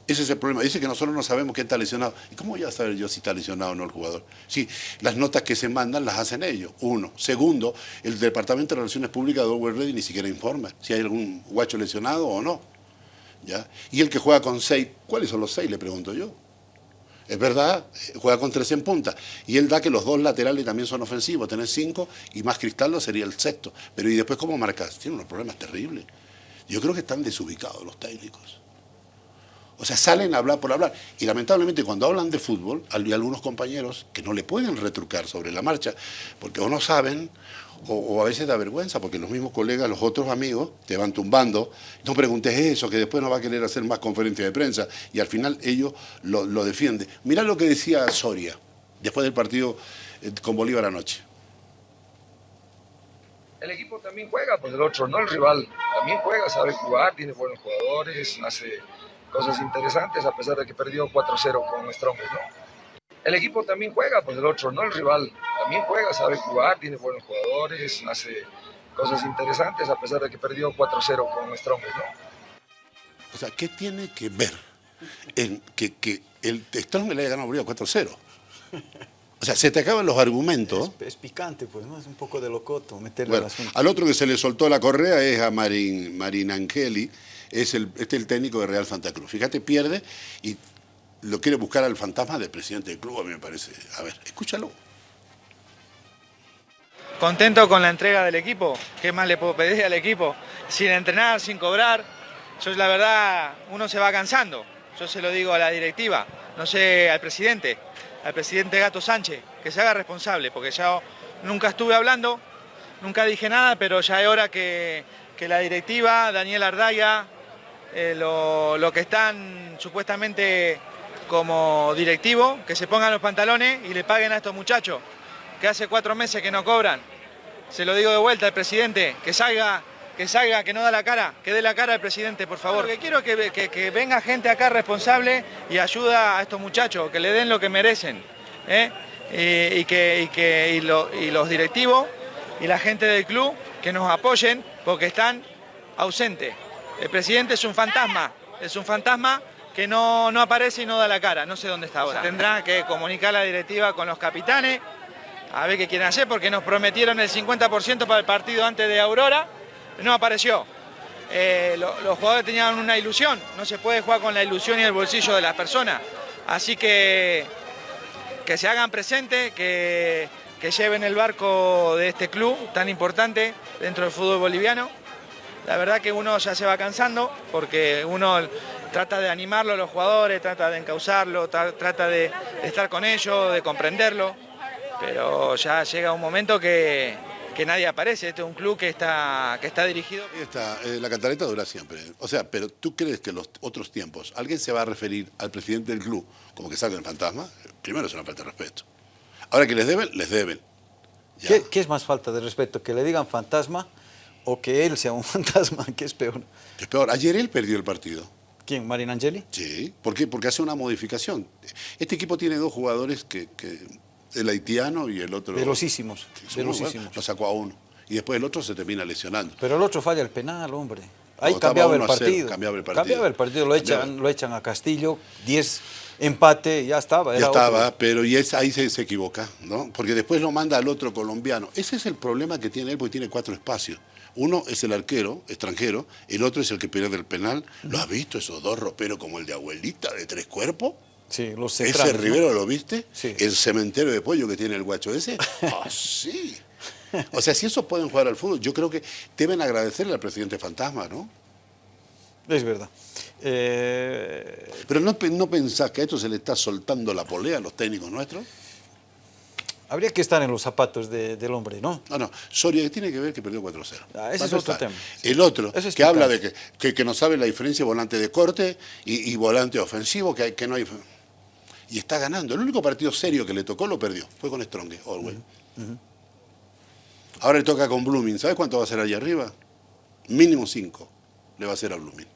Speaker 2: Ese es el problema. Dice que nosotros no sabemos quién está lesionado. ¿Y cómo voy a saber yo si está lesionado o no el jugador? Sí, las notas que se mandan las hacen ellos, uno. Segundo, el Departamento de Relaciones Públicas de Over Ready ni siquiera informa si hay algún guacho lesionado o no. ¿Ya? Y el que juega con seis, ¿cuáles son los seis? Le pregunto yo. Es verdad, juega con tres en punta. Y él da que los dos laterales también son ofensivos. Tener cinco y más Cristaldo sería el sexto. Pero ¿y después cómo marcas? Tiene unos problemas terribles. Yo creo que están desubicados los técnicos. O sea, salen a hablar por hablar. Y lamentablemente cuando hablan de fútbol, hay algunos compañeros que no le pueden retrucar sobre la marcha, porque o no saben, o, a veces da vergüenza, porque los mismos colegas, los otros amigos, te van tumbando, no preguntes eso, que después no va a querer hacer más conferencias de prensa, y al final ellos lo, lo defienden. Mirá lo que decía Soria, después del partido eh, con Bolívar anoche.
Speaker 5: El equipo también juega, pues el otro, no el rival, también juega, sabe jugar, tiene buenos jugadores, hace cosas interesantes a pesar de que perdió 4-0 con Strongest, ¿no? El equipo también juega, pues el otro, no el rival, también juega, sabe jugar, tiene buenos jugadores, hace cosas interesantes a pesar de que perdió 4-0 con Strongest, ¿no?
Speaker 2: O sea, ¿qué tiene que ver en que, que el Strongest le haya ganado a Bolívar 4-0? O sea, se te acaban los argumentos.
Speaker 1: Es, picante, pues, ¿no? Es un poco de locoto meterle
Speaker 2: bueno, Al otro que se le soltó la correa es a Marin, Marin Angeli, es el, este es el técnico de Real Santa Cruz. Fíjate, pierde y lo quiere buscar al fantasma del presidente del club, a mí me parece. A ver, escúchalo.
Speaker 6: Contento con la entrega del equipo. ¿Qué más le puedo pedir al equipo? Sin entrenar, sin cobrar. Yo, la verdad, uno se va cansando. Yo se lo digo a la directiva, no sé al presidente, al presidente Gato Sánchez, que se haga responsable, porque ya nunca estuve hablando, nunca dije nada, pero ya es hora que, que la directiva, Daniel Ardaya, eh, lo, que están supuestamente como directivo, que se pongan los pantalones y le paguen a estos muchachos, que hace cuatro meses que no cobran. Se lo digo de vuelta al presidente, que salga, que salga, que no da la cara, que dé la cara al presidente, por favor. Lo que quiero es que, venga gente acá responsable y ayuda a estos muchachos, que le den lo que merecen. ¿eh? Y, que, que y los directivos y la gente del club que nos apoyen porque están ausentes. El presidente es un fantasma, es un fantasma que no, no aparece y no da la cara, no sé dónde está ahora. Tendrá que comunicar la directiva con los capitanes, a ver qué quieren hacer, porque nos prometieron el 50% para el partido antes de Aurora, no apareció. Eh, los jugadores tenían una ilusión, no se puede jugar con la ilusión y el bolsillo de las personas. Así que que se hagan presentes, que, que lleven el barco de este club tan importante dentro del fútbol boliviano la verdad que uno ya se va cansando porque uno trata de animarlo a los jugadores, trata de encauzarlo, trata de, estar con ellos, de comprenderlo, pero ya llega un momento que, nadie aparece. Este es un club que está, que está dirigido.
Speaker 2: está, eh, la cantareta dura siempre. O sea, pero ¿tú crees que en los otros tiempos alguien se va a referir al presidente del club como que salga el fantasma? Primero es una falta de respeto. Ahora que les deben, les deben.
Speaker 1: ¿Qué, ¿Qué, es más falta de respeto? ¿Que le digan fantasma o que él sea un fantasma? ¿Qué es peor?
Speaker 2: Es peor. Ayer él perdió el partido.
Speaker 1: ¿Quién? ¿Marin Angeli?
Speaker 2: Sí. ¿Por qué? Porque hace una modificación. Este equipo tiene dos jugadores que, que el haitiano y el otro...
Speaker 1: Velocísimos. velocísimos.
Speaker 2: lo sacó a uno. Y después el otro se termina lesionando.
Speaker 1: Pero el otro falla el penal, hombre. Ahí cambiaba, el partido. cambiaba el partido. Cambiaba el partido. Lo, echan, lo echan a Castillo, 10 empate, ya estaba.
Speaker 2: ya estaba, pero y es, ahí se, se, equivoca, ¿no? Porque después lo manda al otro colombiano. Ese es el problema que tiene él, porque tiene cuatro espacios. Uno es el arquero, extranjero, el otro es el que pierde el penal. ¿Lo has visto esos dos roperos como el de abuelita de tres cuerpos?
Speaker 1: Sí, los
Speaker 2: Ese Rivero, ¿lo viste? Sí. El cementerio de pollo que tiene el guacho ese. Ah, sí. O sea, si esos pueden jugar al fútbol, yo creo que deben agradecerle al presidente Fantasma, ¿no?
Speaker 1: Es verdad. Eh...
Speaker 2: Pero no, no pensás que a esto se le está soltando la polea a los técnicos nuestros.
Speaker 1: Habría que estar en los zapatos de, del hombre, ¿no?
Speaker 2: No, no. Soria tiene que ver que perdió 4-0.
Speaker 1: Ah, ese es otro tema.
Speaker 2: El otro, que habla de que, que, que, no sabe la diferencia volante de corte y, y volante ofensivo, que, que no hay... Y está ganando. El único partido serio que le tocó lo perdió. Fue con Strong, Orwell. Uh -huh. Ahora le toca con Blooming. ¿Sabes cuánto va a ser allá arriba? Mínimo 5 le va a hacer a Blooming.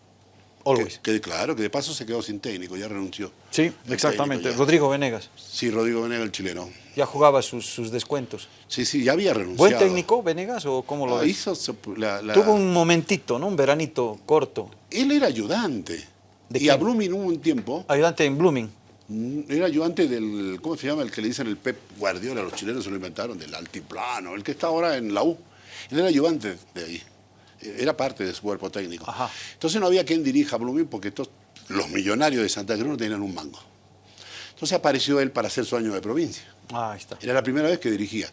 Speaker 1: Always.
Speaker 2: Que, que, claro, que de paso se quedó sin técnico, ya renunció.
Speaker 1: Sí, exactamente. Rodrigo Venegas.
Speaker 2: Sí, Rodrigo Venegas, el chileno.
Speaker 1: Ya jugaba sus, sus, descuentos.
Speaker 2: Sí, sí, ya había renunciado.
Speaker 1: ¿Buen técnico Venegas o cómo lo
Speaker 2: ah? Hizo la, la...
Speaker 1: Tuvo un momentito, ¿no? Un veranito corto.
Speaker 2: Él era ayudante.
Speaker 1: ¿De
Speaker 2: y
Speaker 1: quién?
Speaker 2: a Blooming hubo un tiempo.
Speaker 1: Ayudante en Blooming.
Speaker 2: Era ayudante del, ¿cómo se llama? El que le dicen el Pep Guardiola, los chilenos se lo inventaron, del altiplano, el que está ahora en la U. Él era ayudante de ahí era parte de su cuerpo técnico.
Speaker 1: Ajá.
Speaker 2: Entonces no había quien dirija a Blooming porque todos, los millonarios de Santa Cruz no tenían un mango. Entonces apareció él para hacer su año de provincia.
Speaker 1: Ah, ahí está.
Speaker 2: Era la primera vez que dirigía.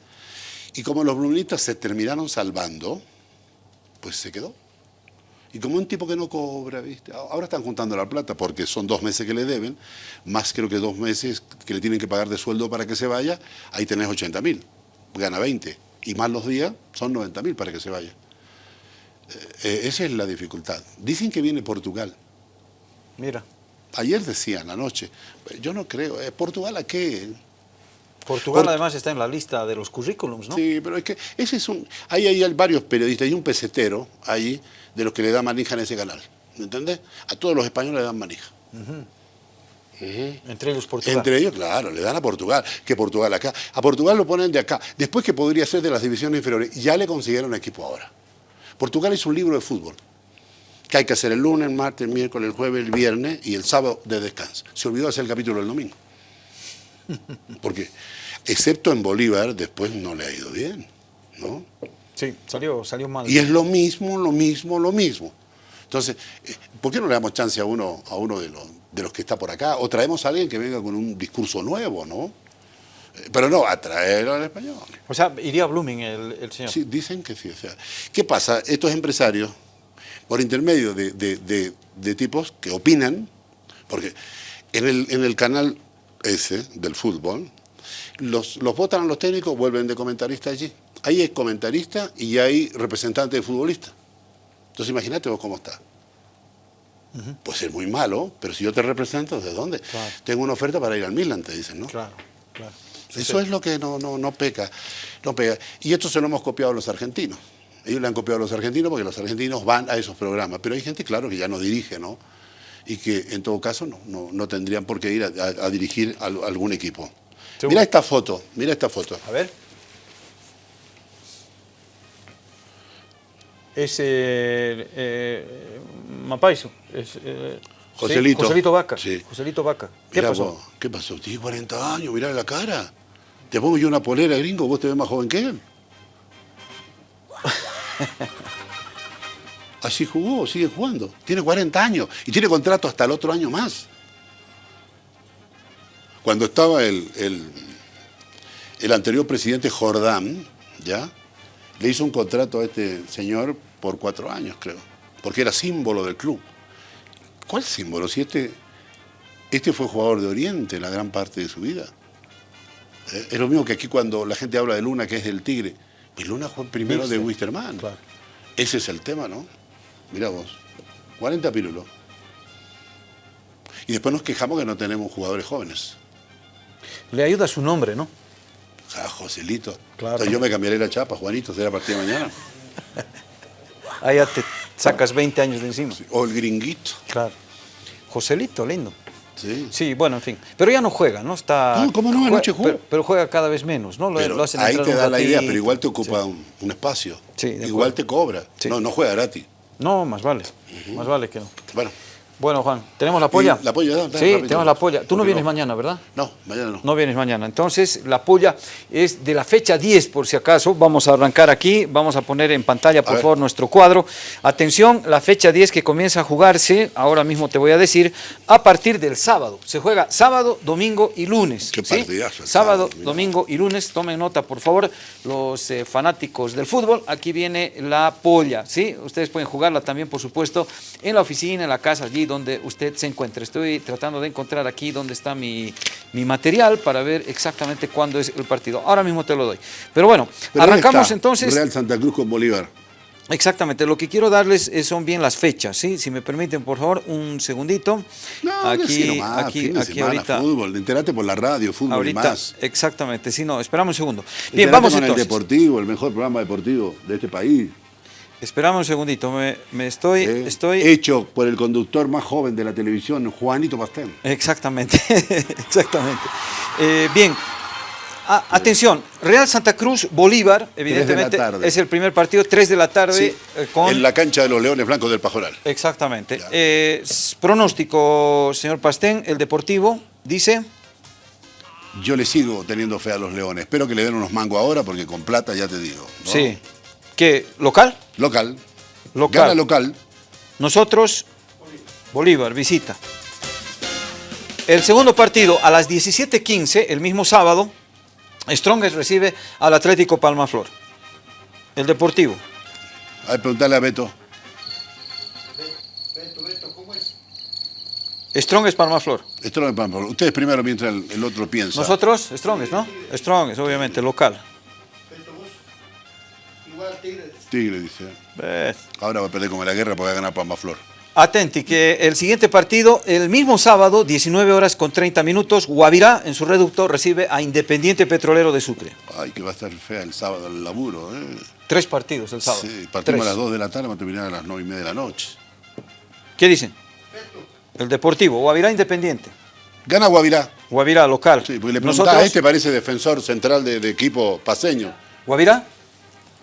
Speaker 2: Y como los bluministas se terminaron salvando, pues se quedó. Y como un tipo que no cobra, ¿viste? Ahora están juntando la plata porque son dos meses que le deben, más creo que dos meses que le tienen que pagar de sueldo para que se vaya, ahí tenés 80 mil, gana 20. Y más los días, son 90 mil para que se vaya. Eh, esa es la dificultad. Dicen que viene Portugal.
Speaker 1: Mira.
Speaker 2: Ayer decían anoche, yo no creo, ¿eh? ¿Portugal a qué?
Speaker 1: Portugal Port además está en la lista de los currículums, ¿no?
Speaker 2: Sí, pero es que ese es un... Ahí hay varios periodistas, hay un pesetero ahí de los que le dan manija en ese canal, ¿me entendés? A todos los españoles le dan manija.
Speaker 1: Uh -huh. Uh -huh. Entre ellos Portugal.
Speaker 2: Entre ellos, claro, le dan a Portugal, que Portugal acá. A Portugal lo ponen de acá, después que podría ser de las divisiones inferiores, ya le consiguieron equipo ahora. Portugal es un libro de fútbol que hay que hacer el lunes, el martes, el miércoles, el jueves, el viernes y el sábado de descanso. Se olvidó hacer el capítulo el domingo. Porque, excepto en Bolívar, después no le ha ido bien, ¿no?
Speaker 1: Sí, salió, salió mal.
Speaker 2: Y es lo mismo, lo mismo, lo mismo. Entonces, eh, ¿por qué no le damos chance a uno, a uno de, los, de los que está por acá? O traemos a alguien que venga con un discurso nuevo, ¿no? Pero no, a traerlo al español.
Speaker 1: O sea, iría Blooming el, el, señor.
Speaker 2: Sí, dicen que sí. O sea, ¿Qué pasa? Estos empresarios, por intermedio de, de, de, de tipos que opinan, porque en el, en el canal ese del fútbol, los, los votan a los técnicos, vuelven de comentarista allí. Ahí hay comentarista y hay representante de futbolista. Entonces imagínate vos cómo está. Uh -huh. Puede ser muy malo, pero si yo te represento, ¿de dónde?
Speaker 1: Claro.
Speaker 2: Tengo una oferta para ir al Milan, te dicen, ¿no?
Speaker 1: Claro, claro. Sí,
Speaker 2: Eso
Speaker 1: sí.
Speaker 2: es lo que no, no, no, peca, no pega. Y esto se lo hemos copiado a los argentinos. Ellos le han copiado a los argentinos porque los argentinos van a esos programas. Pero hay gente, claro, que ya no dirige, ¿no? Y que en todo caso no, no, no tendrían por qué ir a, a, a dirigir a, algún equipo. Mira esta foto, mira esta foto.
Speaker 1: A ver. Es eh, eh, Mapaiso. Es, eh,
Speaker 2: Joselito.
Speaker 1: Sí, Joselito Vaca.
Speaker 2: Sí.
Speaker 1: Joselito Vaca. ¿Qué
Speaker 2: Mirá
Speaker 1: pasó?
Speaker 2: Vos, ¿Qué pasó? Tiene 40 años, mirá la cara. Te pongo yo una polera, gringo, vos te ves más joven que él. Así jugó, sigue jugando. Tiene 40 años y tiene contrato hasta el otro año más. Cuando estaba el, el, el anterior presidente Jordán, ¿ya? Le hizo un contrato a este señor por cuatro años, creo, porque era símbolo del club. ¿Cuál símbolo? Si este, este fue jugador de Oriente la gran parte de su vida. Eh, es lo mismo que aquí cuando la gente habla de Luna, que es del Tigre. Pues Luna fue primero de Wisterman.
Speaker 1: Claro.
Speaker 2: Ese es el tema, ¿no? Mirá vos, 40 pirulos. Y después nos quejamos que no tenemos jugadores jóvenes.
Speaker 1: Le ayuda su nombre, ¿no?
Speaker 2: Joselito. Claro. yo me cambiaré la chapa, Juanito, será a partir de mañana.
Speaker 1: Ahí ya te sacas 20 años de encima.
Speaker 2: O el gringuito.
Speaker 1: Claro. Joselito, lindo.
Speaker 2: Sí.
Speaker 1: Sí, bueno, en fin. Pero ya no juega, ¿no? Está,
Speaker 2: no, ¿cómo no? Anoche juega.
Speaker 1: Pero, juega cada vez menos, ¿no?
Speaker 2: Lo, lo hacen ahí te da la idea, pero igual te ocupa un, espacio. Sí, igual te cobra. No, no juega gratis.
Speaker 1: No, más vale. Más vale que no.
Speaker 2: Bueno.
Speaker 1: Bueno, Juan, ¿tenemos la polla?
Speaker 2: La polla,
Speaker 1: Sí, tenemos la polla. Tú no vienes mañana, ¿verdad?
Speaker 2: No, mañana no.
Speaker 1: No vienes mañana. Entonces, la polla es de la fecha 10, por si acaso. Vamos a arrancar aquí. Vamos a poner en pantalla, por favor, nuestro cuadro. Atención, la fecha 10 que comienza a jugarse, ahora mismo te voy a decir, a partir del sábado. Se juega sábado, domingo y lunes.
Speaker 2: Qué
Speaker 1: ¿sí? Sábado, domingo y lunes. Tomen nota, por favor, los eh, fanáticos del fútbol. Aquí viene la polla, ¿sí? Ustedes pueden jugarla también, por supuesto, en la oficina, en la casa, allí donde usted se encuentre. Estoy tratando de encontrar aquí donde está mi, material para ver exactamente cuándo es el partido. Ahora mismo te lo doy. Pero bueno, arrancamos entonces...
Speaker 2: Real Santa Cruz con Bolívar.
Speaker 1: Exactamente, lo que quiero darles son bien las fechas, ¿sí? Si me permiten, por favor, un segundito.
Speaker 2: No, aquí, nomás, aquí, aquí ahorita. Fútbol, entérate por la radio, fútbol ahorita, más.
Speaker 1: Exactamente, sí, no, esperamos un segundo. Bien, vamos
Speaker 2: con
Speaker 1: entonces.
Speaker 2: el Deportivo, el mejor programa deportivo de este país.
Speaker 1: Esperamos un segundito, me, estoy,
Speaker 2: eh,
Speaker 1: estoy...
Speaker 2: Hecho por el conductor más joven de la televisión, Juanito Pastén.
Speaker 1: Exactamente, exactamente. Eh, bien, atención, Real Santa Cruz, Bolívar, evidentemente, es el primer partido, 3 de la tarde.
Speaker 2: Eh, en la cancha de los Leones Blancos del Pajoral.
Speaker 1: Exactamente. pronóstico, señor Pastén, el Deportivo, dice...
Speaker 2: Yo le sigo teniendo fe a los Leones. Espero que le den unos mangos ahora porque con plata ya te digo.
Speaker 1: Sí. ¿Qué? ¿Local?
Speaker 2: Local.
Speaker 1: Local.
Speaker 2: Gana local.
Speaker 1: Nosotros, Bolívar, visita. El segundo partido a las 17.15, el mismo sábado, Strongest recibe al Atlético Palmaflor. El Deportivo.
Speaker 2: A ver, preguntarle a Beto.
Speaker 1: Beto, Beto, ¿cómo es? Strongest Palmaflor.
Speaker 2: Strongest Palmaflor. Ustedes primero mientras el, otro piensa.
Speaker 1: Nosotros, Strongest, ¿no? Strongest, obviamente, local.
Speaker 2: Tigre. dice. Ahora va a perder como la guerra porque va a ganar Palma Flor.
Speaker 1: Atenti, que el siguiente partido, el mismo sábado, 19 horas con 30 minutos, Guavirá, en su reducto, recibe a Independiente Petrolero de Sucre.
Speaker 2: Ay, que va a estar fea el sábado el laburo, ¿eh?
Speaker 1: Tres partidos el sábado.
Speaker 2: Sí, partimos a las 2 de la tarde, vamos a terminar a las 9 y media de la noche.
Speaker 1: ¿Qué dicen? El Deportivo, Guavirá Independiente.
Speaker 2: Gana Guavirá.
Speaker 1: Guavirá, local.
Speaker 2: Sí, porque le preguntaba, este parece defensor central de, de equipo paseño.
Speaker 1: ¿Guavirá?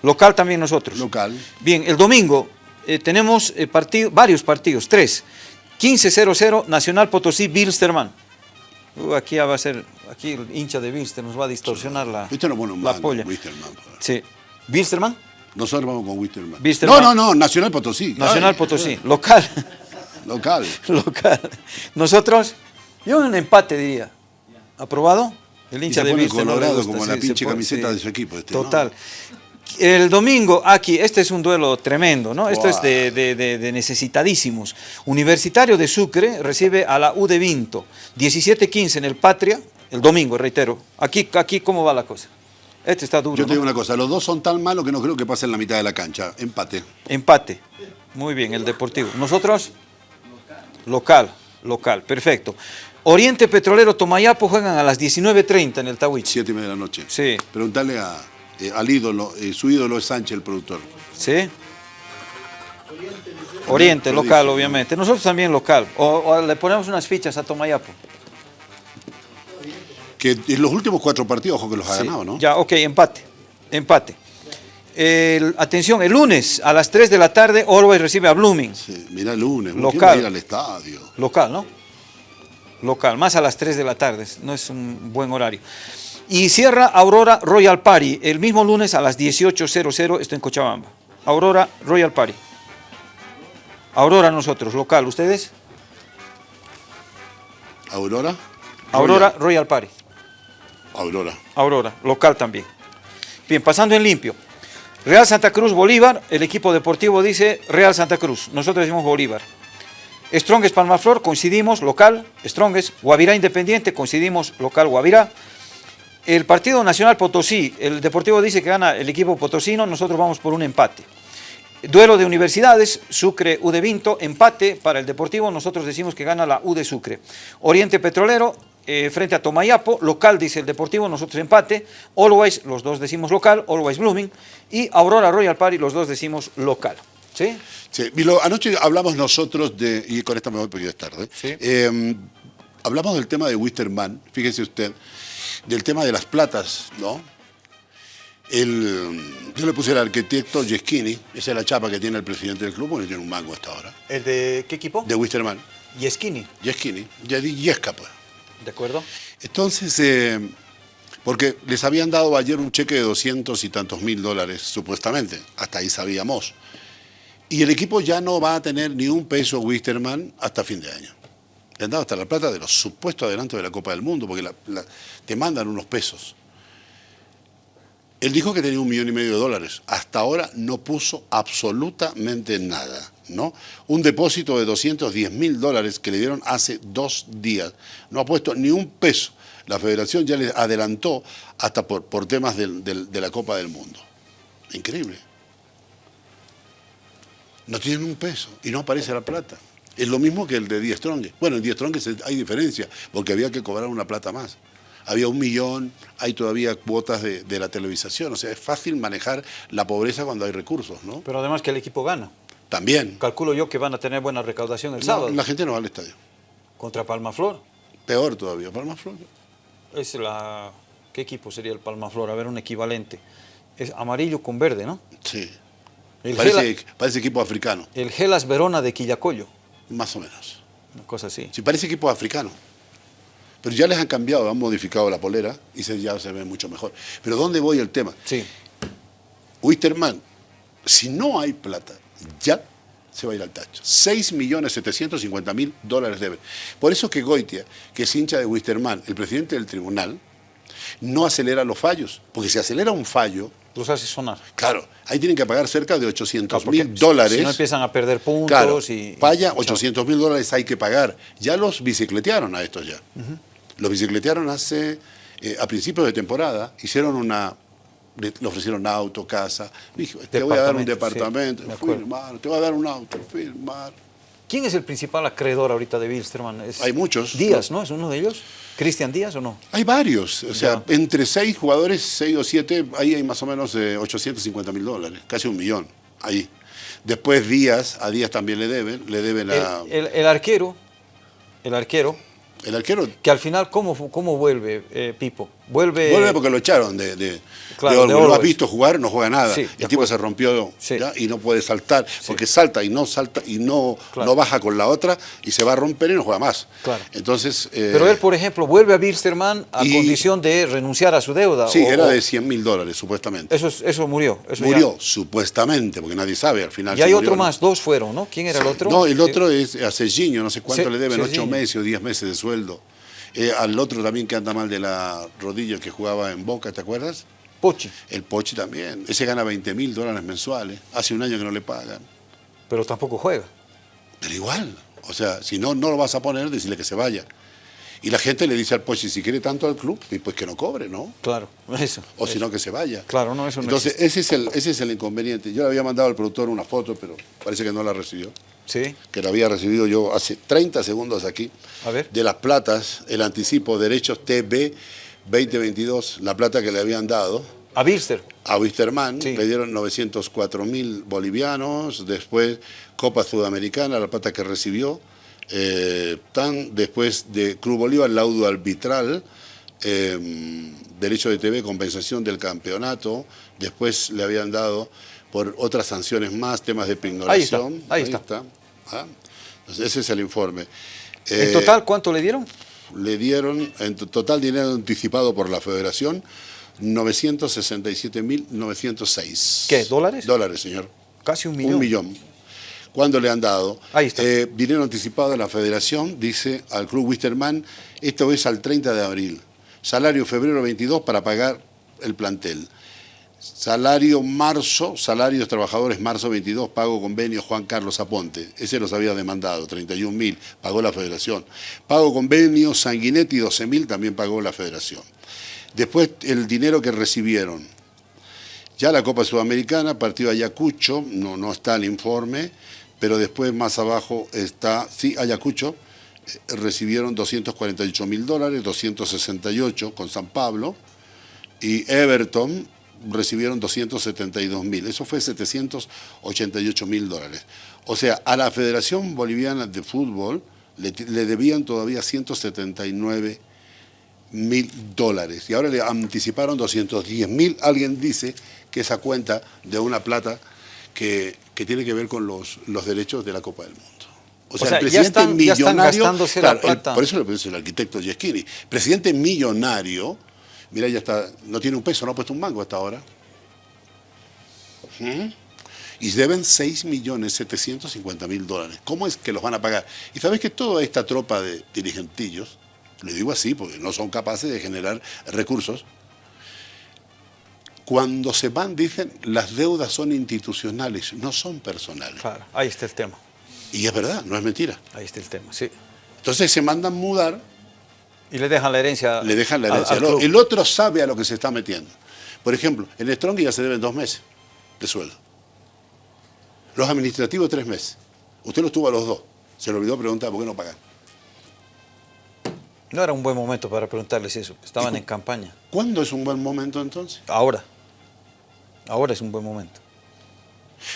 Speaker 1: Local también nosotros.
Speaker 2: Local.
Speaker 1: Bien, el domingo eh, tenemos eh, varios partidos, tres. 15-0-0, Nacional Potosí, Bilsterman. Uh, aquí va a ser, aquí el hincha de Bilster nos va a distorsionar la,
Speaker 2: este no pone
Speaker 1: la polla.
Speaker 2: Wilstermann.
Speaker 1: Sí. ¿Bilsterman?
Speaker 2: Nosotros vamos con Wilstermann. No, no, no, Nacional Potosí.
Speaker 1: Nacional Potosí, local.
Speaker 2: Local.
Speaker 1: local. Nosotros, yo un empate diría. ¿Aprobado?
Speaker 2: El hincha de Bilster. colorado como la pinche camiseta de su equipo. Este,
Speaker 1: Total. El domingo, aquí, este es un duelo tremendo, ¿no? Esto es de, necesitadísimos. Universitario de Sucre recibe a la U de Vinto, 17-15 en el Patria, el domingo, reitero. Aquí, aquí, ¿cómo va la cosa? Este está duro.
Speaker 2: Yo te digo una cosa, los dos son tan malos que no creo que pasen la mitad de la cancha. Empate.
Speaker 1: Empate. Muy bien, el Deportivo. ¿Nosotros? Local. Local, perfecto. Oriente Petrolero Tomayapo juegan a las 19.30 en el Tawich.
Speaker 2: Siete y media de la noche.
Speaker 1: Sí.
Speaker 2: Preguntarle a eh, al ídolo, eh, su ídolo es Sánchez, el productor.
Speaker 1: ¿Sí? Oriente, local, obviamente. Nosotros también local. O, le ponemos unas fichas a Tomayapo.
Speaker 2: Que en los últimos cuatro partidos, ojo que los ha ganado, ¿no?
Speaker 1: Ya, ok, empate. Empate. atención, el lunes a las 3 de la tarde, Orwell recibe a Blooming.
Speaker 2: Sí, mira el lunes,
Speaker 1: local.
Speaker 2: ir al estadio.
Speaker 1: Local, ¿no? Local, más a las 3 de la tarde, no es un buen horario. Y cierra Aurora Royal Party el mismo lunes a las 18.00, esto en Cochabamba. Aurora Royal Party. Aurora nosotros, local, ¿ustedes?
Speaker 2: Aurora.
Speaker 1: Aurora Royal, Party.
Speaker 2: Aurora.
Speaker 1: Aurora, local también. Bien, pasando en limpio. Real Santa Cruz, Bolívar, el equipo deportivo dice Real Santa Cruz, nosotros decimos Bolívar. Strongest Palmaflor, coincidimos, local, Strongest. Guavirá Independiente, coincidimos, local, Guavirá. El Partido Nacional Potosí, el Deportivo dice que gana el equipo potosino, nosotros vamos por un empate. Duelo de universidades, Sucre, U de Vinto, empate para el Deportivo, nosotros decimos que gana la U de Sucre. Oriente Petrolero, eh, frente a Tomayapo, local dice el Deportivo, nosotros empate, Always, los dos decimos local, Always Blooming, y Aurora Royal Party, los dos decimos local. ¿Sí?
Speaker 2: Sí, anoche hablamos nosotros de, y con esta me voy porque ya es tarde, em, hablamos del tema de Wisterman, fíjese usted, del tema de las platas, ¿no? El, yo le puse al arquitecto Yeschini, esa es la chapa que tiene el presidente del club, porque tiene un mango hasta ahora.
Speaker 1: ¿El de qué equipo?
Speaker 2: De Wisterman.
Speaker 1: Yeschini.
Speaker 2: Yeschini, ya di Yesca, pues.
Speaker 1: ¿De acuerdo?
Speaker 2: Entonces, eh, porque les habían dado ayer un cheque de 200 y tantos mil dólares, supuestamente, hasta ahí sabíamos. Y el equipo ya no va a tener ni un peso Wisterman hasta fin de año. Le han dado hasta la plata de los supuestos adelantos de la Copa del Mundo, porque te mandan unos pesos. Él dijo que tenía un millón y medio de dólares. Hasta ahora no puso absolutamente nada. ¿no? Un depósito de 210 mil dólares que le dieron hace dos días. No ha puesto ni un peso. La federación ya le adelantó hasta por, por temas de la Copa del Mundo. Increíble. No tienen un peso y no aparece la plata. Es lo mismo que el de Die Strong. Bueno, en Die Strong hay diferencia, porque había que cobrar una plata más. Había un millón, hay todavía cuotas de, la televisación. O sea, es fácil manejar la pobreza cuando hay recursos, ¿no?
Speaker 1: Pero además que el equipo gana.
Speaker 2: También.
Speaker 1: Calculo yo que van a tener buena recaudación el sábado.
Speaker 2: La gente no va al estadio.
Speaker 1: ¿Contra Palmaflor?
Speaker 2: Peor todavía, Palmaflor.
Speaker 1: Es la... ¿Qué equipo sería el Palmaflor? A ver, un equivalente. Es amarillo con verde, ¿no?
Speaker 2: Sí. parece, parece equipo africano.
Speaker 1: El Gelas Verona de Quillacollo.
Speaker 2: Más o menos.
Speaker 1: Una cosa así.
Speaker 2: Sí, parece equipo africano. Pero ya les han cambiado, han modificado la polera y se, ya se ve mucho mejor. Pero ¿dónde voy el tema?
Speaker 1: Sí.
Speaker 2: Wisterman, si no hay plata, ya se va a ir al tacho. 6.750.000 dólares debe. Por eso que Goitia, que es hincha de Wisterman, el presidente del tribunal, no acelera los fallos. Porque si acelera un fallo,
Speaker 1: los hace sonar.
Speaker 2: Claro, ahí tienen que pagar cerca de 800 mil dólares. Si
Speaker 1: no empiezan a perder puntos.
Speaker 2: Claro,
Speaker 1: y,
Speaker 2: falla, 800 mil dólares hay que pagar. Ya los bicicletearon a estos ya. Los bicicletearon hace, eh, a principios de temporada, hicieron una, le, ofrecieron auto, casa. Dijo, te voy a dar un departamento, firmar, te voy a dar un auto, firmar.
Speaker 1: ¿Quién es el principal acreedor ahorita de Wilstermann?
Speaker 2: Hay muchos.
Speaker 1: Díaz, ¿no? ¿Es uno de ellos? ¿Cristian Díaz o no?
Speaker 2: Hay varios. O sea, entre seis jugadores, seis o siete, ahí hay más o menos 850 mil dólares, casi un millón, ahí. Después Díaz, a Díaz también le deben, le deben a...
Speaker 1: el arquero, el arquero,
Speaker 2: el arquero.
Speaker 1: Que al final, ¿cómo, cómo vuelve eh, Pipo? Vuelve.
Speaker 2: Vuelve porque lo echaron de. de, claro, lo has visto jugar, no juega nada. el tipo se rompió y no puede saltar, porque salta y no salta y no, no baja con la otra y se va a romper y no juega más.
Speaker 1: Claro.
Speaker 2: Entonces.
Speaker 1: Eh, Pero él, por ejemplo, vuelve a Bilsterman a condición de renunciar a su deuda.
Speaker 2: Sí, era de 100 mil dólares, supuestamente.
Speaker 1: Eso, eso murió.
Speaker 2: murió, supuestamente, porque nadie sabe al final.
Speaker 1: Y hay otro más, dos fueron, ¿no? ¿Quién era el otro?
Speaker 2: No, el otro es a Serginho, no sé cuánto le deben, ocho meses o diez meses de sueldo. Eh, al otro también que anda mal de la rodilla que jugaba en Boca, ¿te acuerdas?
Speaker 1: Pochi.
Speaker 2: El Pochi también. Ese gana 20 mil dólares mensuales. Hace un año que no le pagan.
Speaker 1: Pero tampoco juega.
Speaker 2: Pero igual. O sea, si no, no lo vas a poner, decirle que se vaya. Y la gente le dice al Pochi, si quiere tanto al club, pues que no cobre, ¿no?
Speaker 1: Claro, eso.
Speaker 2: O si no, que se vaya.
Speaker 1: Claro, no, eso no
Speaker 2: Entonces, ese es, el, ese es el inconveniente. Yo le había mandado al productor una foto, pero parece que no la recibió.
Speaker 1: Sí.
Speaker 2: Que la había recibido yo hace 30 segundos aquí.
Speaker 1: A ver.
Speaker 2: De las platas, el anticipo derechos TB 2022, la plata que le habían dado.
Speaker 1: A Wister.
Speaker 2: A Wisterman, le dieron 904 mil bolivianos, después Copa Sudamericana, la plata que recibió, eh, tan después de Club Bolívar, laudo arbitral, eh, derecho de TV, compensación del campeonato, después le habían dado por otras sanciones más, temas de pignoración.
Speaker 1: Ahí está. Ahí está.
Speaker 2: Ah, ese es el informe.
Speaker 1: ¿En total cuánto le dieron?
Speaker 2: Le dieron, en total dinero anticipado por la federación, 967.906.
Speaker 1: ¿Qué? ¿Dólares?
Speaker 2: Dólares, señor.
Speaker 1: Casi un millón.
Speaker 2: Un millón. ¿Cuándo le han dado?
Speaker 1: Ahí está.
Speaker 2: Eh, dinero anticipado de la federación, dice al club Wisterman, esto es al 30 de abril. Salario febrero 22 para pagar el plantel. Salario marzo, salarios trabajadores marzo 22, pago convenio Juan Carlos Aponte. Ese los había demandado, 31 mil, pagó la federación. Pago convenio Sanguinetti, 12 mil, también pagó la federación. Después el dinero que recibieron. Ya la Copa Sudamericana, partido Ayacucho, no, no está el informe, pero después más abajo está, sí, Ayacucho, recibieron 248 mil dólares, 268 con San Pablo, y Everton recibieron 272 mil, eso fue 788 mil dólares. O sea, a la Federación Boliviana de Fútbol le, debían todavía 179 mil dólares y ahora le anticiparon 210 mil. Alguien dice que esa cuenta de una plata que, tiene que ver con los, los derechos de la Copa del Mundo.
Speaker 1: O sea, el presidente millonario.
Speaker 2: por eso le puse el arquitecto Giesquini. Presidente millonario, mira, ya está, no tiene un peso, no ha puesto un mango hasta ahora. ¿Mm? Y deben 6.750.000 dólares. ¿Cómo es que los van a pagar? Y sabes que toda esta tropa de dirigentillos, le digo así porque no son capaces de generar recursos, cuando se van dicen las deudas son institucionales, no son personales.
Speaker 1: Claro, ahí está el tema.
Speaker 2: Y es verdad, no es mentira.
Speaker 1: Ahí está el tema, sí.
Speaker 2: Entonces se mandan mudar.
Speaker 1: Y le dejan la herencia.
Speaker 2: Le dejan la herencia. el otro sabe a lo que se está metiendo. Por ejemplo, en Strong ya se deben dos meses de sueldo. Los administrativos tres meses. Usted los tuvo a los dos. Se le olvidó preguntar por qué no pagan.
Speaker 1: No era un buen momento para preguntarles eso. Estaban en campaña.
Speaker 2: ¿Cuándo es un buen momento entonces?
Speaker 1: Ahora. Ahora es un buen momento.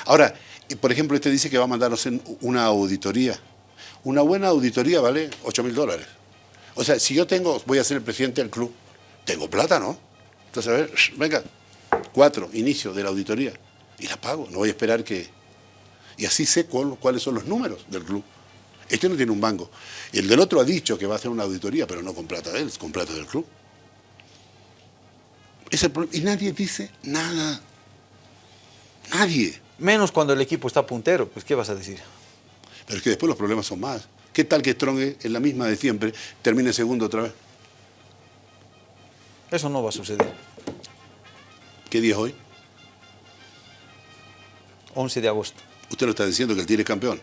Speaker 2: Ahora, por ejemplo, este dice que va a mandarnos en una auditoría. Una buena auditoría vale 8 mil dólares. O sea, si yo tengo, voy a ser el presidente del club, tengo plata, ¿no? Entonces, a ver, venga, cuatro, inicio de la auditoría. Y la pago, no voy a esperar que... Y así sé cuáles son los números del club. Este no tiene un banco. Y el del otro ha dicho que va a hacer una auditoría, pero no con plata de él, con plata del club. y nadie dice nada. Nadie.
Speaker 1: Menos cuando el equipo está puntero, pues ¿qué vas a decir?
Speaker 2: Pero es que después los problemas son más. ¿Qué tal que Stronge, en la misma de siempre, termine segundo otra vez?
Speaker 1: Eso no va a suceder.
Speaker 2: ¿Qué día es hoy?
Speaker 1: 11 de agosto.
Speaker 2: Usted lo está diciendo que el Tigre es campeón.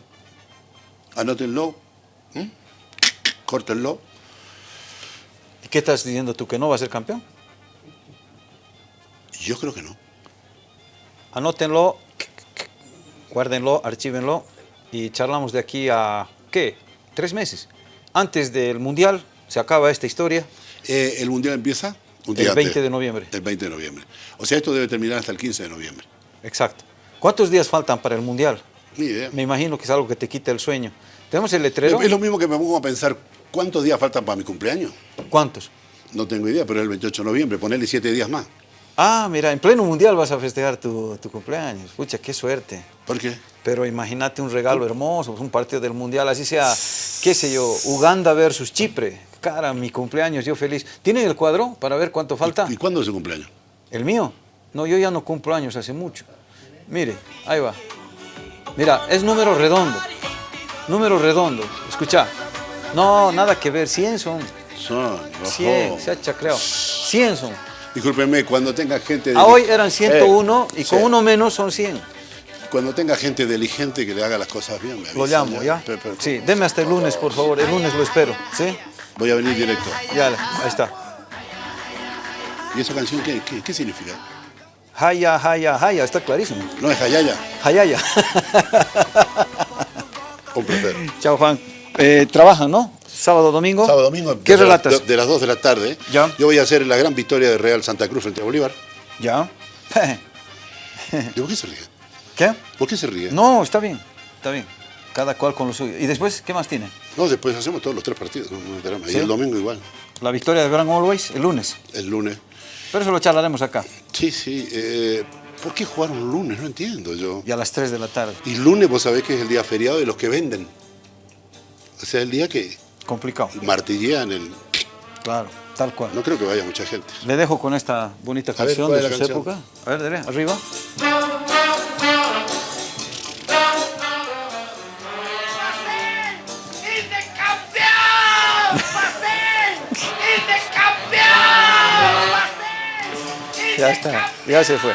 Speaker 2: Anótenlo, córtenlo.
Speaker 1: ¿Y qué estás diciendo tú? ¿Que no va a ser campeón?
Speaker 2: Yo creo que no
Speaker 1: anótenlo, guárdenlo, archívenlo y charlamos de aquí a, ¿qué? Tres meses. Antes del Mundial se acaba esta historia.
Speaker 2: Eh, ¿El Mundial empieza?
Speaker 1: el 20 de noviembre.
Speaker 2: El 20 de noviembre. O sea, esto debe terminar hasta el 15 de noviembre.
Speaker 1: Exacto. ¿Cuántos días faltan para el Mundial?
Speaker 2: Ni idea.
Speaker 1: Me imagino que es algo que te quita el sueño. Tenemos el letrero.
Speaker 2: Es lo mismo que me pongo a pensar, ¿cuántos días faltan para mi cumpleaños?
Speaker 1: ¿Cuántos?
Speaker 2: No tengo idea, pero es el 28 de noviembre, ponerle siete días más.
Speaker 1: Ah, mira, en pleno mundial vas a festejar tu, cumpleaños. Pucha, qué suerte.
Speaker 2: ¿Por qué?
Speaker 1: Pero imagínate un regalo hermoso, un partido del mundial, así sea, qué sé yo, Uganda versus Chipre. Cara, mi cumpleaños, yo feliz. ¿Tienen el cuadro para ver cuánto falta?
Speaker 2: ¿Y, cuándo es su cumpleaños?
Speaker 1: ¿El mío? No, yo ya no cumplo años hace mucho. Mire, ahí va. Mira, es número redondo. Número redondo. Escucha. No, nada que ver. 100 son.
Speaker 2: Son.
Speaker 1: 100, se ha chacreado. 100 son.
Speaker 2: Discúlpeme, cuando tenga gente...
Speaker 1: A hoy eran 101 y con uno menos son 100.
Speaker 2: Cuando tenga gente diligente que le haga las cosas bien, me
Speaker 1: Lo llamo, ¿ya? sí, deme hasta el lunes, por favor. El lunes lo espero, ¿sí?
Speaker 2: Voy a venir directo.
Speaker 1: Ya, ahí está.
Speaker 2: ¿Y esa canción qué, qué, significa?
Speaker 1: Haya, haya, haya, está clarísimo.
Speaker 2: No, es hayaya.
Speaker 1: Hayaya.
Speaker 2: Un placer.
Speaker 1: Chao, Juan. Eh, trabajan, ¿no? Sábado, domingo.
Speaker 2: Sábado, domingo.
Speaker 1: ¿Qué relatas?
Speaker 2: de, las 2 de la tarde.
Speaker 1: Ya.
Speaker 2: Yo voy a hacer la gran victoria de Real Santa Cruz frente a Bolívar.
Speaker 1: Ya.
Speaker 2: ¿Y por qué se ríe?
Speaker 1: ¿Qué?
Speaker 2: ¿Por qué se ríe?
Speaker 1: No, está bien, está bien. Cada cual con lo suyo. ¿Y después qué más tiene?
Speaker 2: No, después hacemos todos los tres partidos. Y el domingo igual.
Speaker 1: La victoria de Gran Always el lunes.
Speaker 2: El lunes.
Speaker 1: Pero eso lo charlaremos acá.
Speaker 2: Sí, sí. Eh, ¿Por qué jugar un lunes? No entiendo yo.
Speaker 1: Y a las 3 de la tarde.
Speaker 2: Y lunes vos sabés que es el día feriado de los que venden. O sea, el día que
Speaker 1: Complicado.
Speaker 2: Martillean el...
Speaker 1: Claro, tal cual.
Speaker 2: No creo que vaya mucha gente.
Speaker 1: Le dejo con esta bonita canción de su época. A ver, dale, arriba. Ya está, ya se fue.